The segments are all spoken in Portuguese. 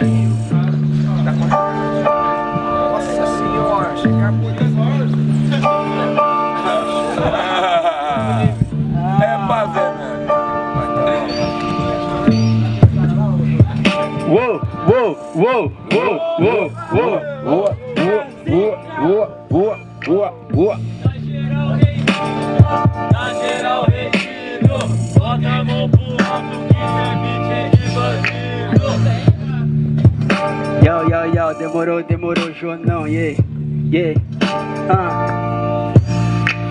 Nossa senhora, chegar por É pra ver, mano. Uou, uou, uou, uou, uou, uou. Boa, boa, boa, boa. Na geral retido, bota a mão pro demorou, demorou, Jonão, yeah, yeah, ah.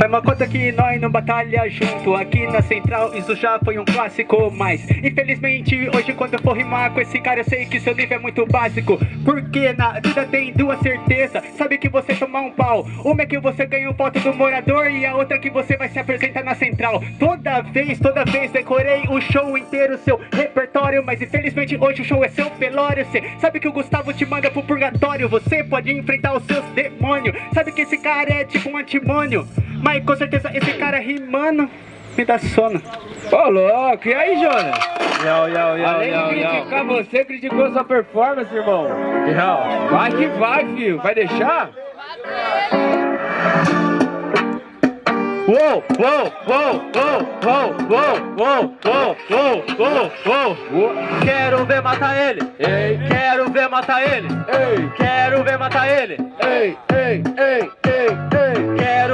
Foi uma conta que nós não batalha junto. Aqui na central isso já foi um clássico Mas infelizmente hoje quando eu for rimar com esse cara Eu sei que seu nível é muito básico. Porque na vida tem duas certezas. Sabe que você tomar um pau. Uma é que você ganha um voto do morador E a outra é que você vai se apresentar na central. Toda vez, toda vez decorei o show inteiro Seu repertório Mas infelizmente hoje o show é seu velório Cê. Sabe que o Gustavo te manda pro purgatório. Você pode enfrentar os seus demônios. Sabe que esse cara é tipo um antimônio Mas com certeza esse cara rimando me dá sono Ô, louco, e aí, Jonas? Yo, yo, yo, Além de criticar você, criticou sua performance, irmão. Vai que vai, filho. Vai deixar? Uou, uou, uou, uou, uou, uou, uou, uou, uou, uou, uou. Quero ver matar ele. Ei, Quero ver matar ele. ei, Quero ver matar ele. ei, ei, ei, ei,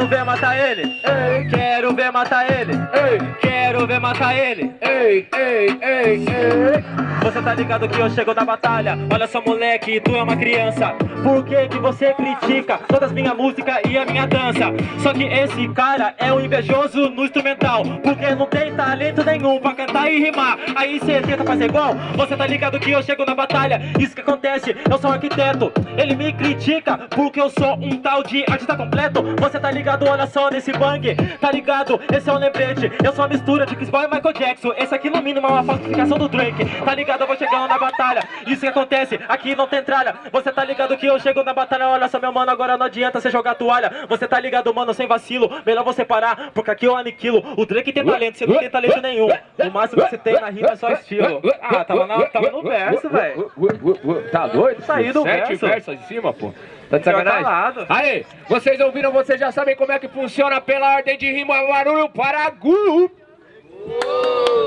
Quero ver matar ele. ei, Quero ver matar ele. ei, Quero ver matar ele. ei, ei, ei, ei. Você tá ligado que eu chego na batalha Olha só moleque, tu é uma criança Por que que você critica todas as minhas músicas e a minha dança? Só que esse cara é um invejoso no instrumental Porque não tem talento nenhum pra cantar e rimar Aí cê tenta fazer igual Você tá ligado que eu chego na batalha Isso que acontece, eu sou um arquiteto Ele me critica porque eu sou um tal de artista completo Você tá ligado, olha só nesse bang Tá ligado, esse é um lembrete Eu sou uma mistura de Chris Brown e Michael Jackson. Esse aqui no mínimo é uma falsificação do Drake Tá ligado, eu vou chegando na batalha Isso que acontece, aqui não tem tralha. Você tá ligado que eu chego na batalha Olha só meu mano, agora não adianta você jogar toalha. Você tá ligado mano, sem vacilo Melhor você parar, porque aqui eu aniquilo. O Drake tem talento, você não tem talento nenhum. O máximo que você tem na rima é só estilo. Ah, tava, na, tava no verso, velho doido? Saí do Sete verso. versos em cima, pô. Tá de sacanagem? calado. Aí, vocês ouviram, vocês já sabem como é que funciona pela ordem de rima. Barulho para Gu.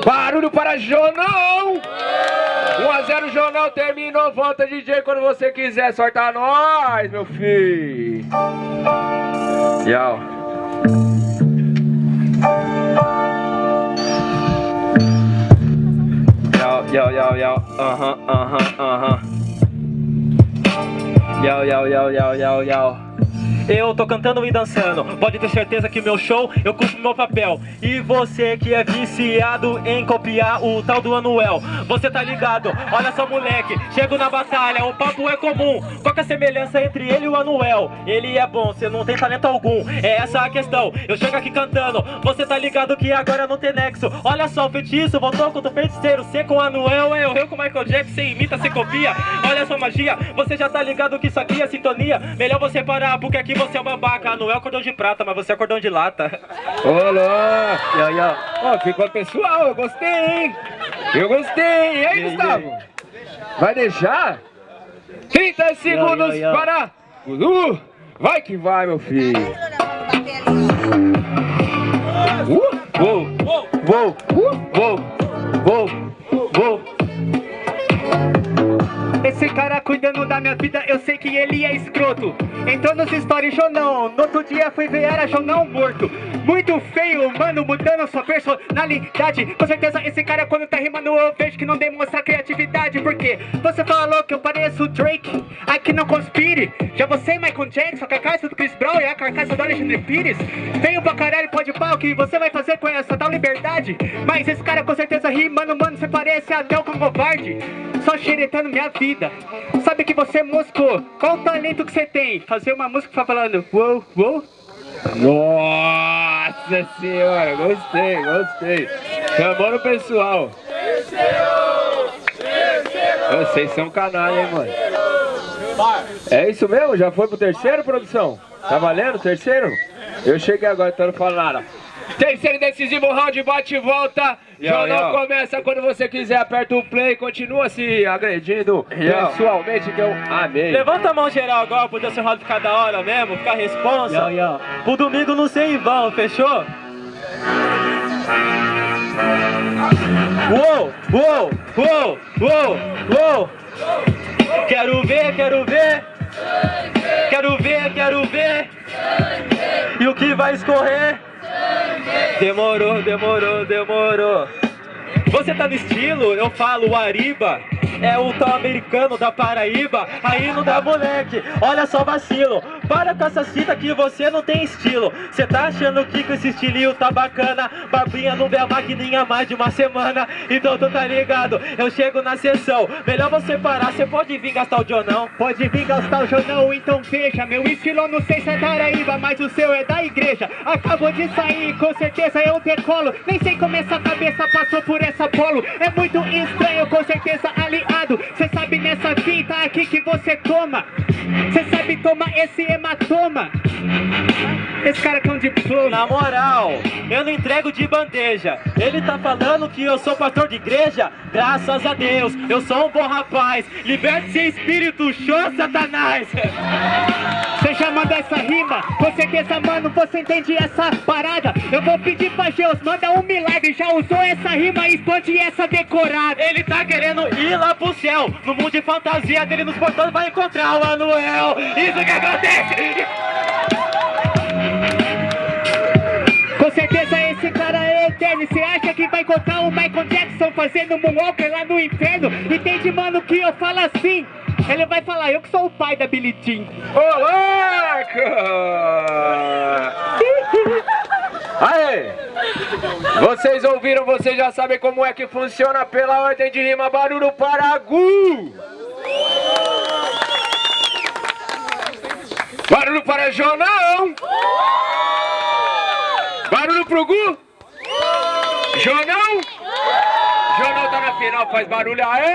Barulho para Jonão. 1 a 0 Jonão, terminou. Volta DJ quando você quiser. Sorta nós, meu filho. Yo. Yo, yo, yo, yo, aham, aham, aham. 有有有有有有 Eu tô cantando e dançando, pode ter certeza que meu show eu cumpro meu papel. E você que é viciado em copiar o tal do Anuel, você tá ligado? Olha só, moleque, chego na batalha, o papo é comum. Qual que é a semelhança entre ele e o Anuel? Ele é bom, você não tem talento algum, é essa a questão. Eu chego aqui cantando, você tá ligado que agora não tem nexo. Olha só, o feitiço voltou contra o feiticeiro, você com o Anuel, eu, eu com o Michael Jackson, você imita, você copia. Olha só, magia, você já tá ligado que isso aqui é sintonia. Melhor você parar, porque aqui você é um babaca. Anuel é cordão de prata, mas você é cordão de lata. Louco. Yo, yo. Ó, ficou pessoal, eu gostei, hein? Eu gostei. E aí, E aí, Gustavo? Vai deixar? 30 segundos para Gudu. Vai que vai, meu filho. Uh, Uou, uou, uou, uou, uou, Esse cara cuidando da minha vida, eu sei que ele é escroto. Entrou nos stories Jonão, no outro dia fui ver era Jonão morto. Muito feio, mano, mudando sua personalidade. Com certeza esse cara quando tá rimando eu vejo que não demonstra criatividade. Porque você falou que eu pareço Drake, ai que não conspire. Já você Michael Jackson, a carcaça do Chris Brown e a carcaça do Alexandre Pires. Feio pra caralho, pode pau, que você vai fazer com essa tal liberdade? Mas esse cara com certeza rimando, mano, você parece até cão covarde. Só xeretando minha vida. Sabe que você moscou. Qual o talento que você tem? Fazer uma música falando uou, uou. Nossa senhora, gostei, gostei. Chamou no pessoal. Vocês são canalha, hein, mano. É isso mesmo? Já foi pro terceiro, produção? Tá valendo o terceiro? Eu cheguei agora, então não falo nada. Terceiro e decisivo round, bate e volta. Yo, Jornal yo. começa quando você quiser, aperta o play, continua se agredindo Yo. pessoalmente que eu amei. Levanta a mão geral agora pro seu round ficar da hora mesmo, ficar responsa. Yo, yo. Pro domingo não ser em vão, fechou? Uou, uou, uou, uou, uou. Quero ver, quero ver. Quero ver, quero ver. E o que vai escorrer? Demorou, demorou, demorou. Você tá no estilo, eu falo Ariba. É o tal americano da Paraíba. Aí não dá moleque, olha só vacilo. Para com essa cita que você não tem estilo. Cê tá achando que com esse estilinho tá bacana? Babinha não vê a maquininha mais de uma semana. Então tu tá ligado, eu chego na sessão. Melhor você parar, cê pode vir gastar o Jonão. Pode vir gastar o jornal, então veja Meu estilo não sei se é Paraíba, mas o seu é da igreja Acabou de sair, com certeza eu decolo Nem sei como essa cabeça passou por essa polo É muito estranho, com certeza aliado Cê sabe nessa vida aqui que você toma Cê sabe tomar esse hematoma Esse cara com diploma Na moral, eu não entrego de bandeja. Ele tá falando que eu sou pastor de igreja. Graças a Deus, eu sou um bom rapaz. Liberte seu espírito, show, Satanás. Você já mandou essa rima? Com certeza, mano, você entende essa parada Eu vou pedir pra Deus, manda um milagre Já usou essa rima, expande essa decorada Ele tá querendo ir lá pro céu. No mundo de fantasia dele nos portões vai encontrar o Anuel. Isso que acontece. Com certeza esse cara é eterno Você acha que vai encontrar o Michael Jackson fazendo Moonwalker lá no inferno? Entende, mano, que eu falo assim Ele vai falar, eu que sou o pai da Billie Jean Ô, louco! Aê! Vocês ouviram, vocês já sabem como é que funciona pela ordem de rima Barulho para Gu! Barulho para Jonão! Barulho pro Gu! Jonão! Jonão tá na final, faz barulho, aê!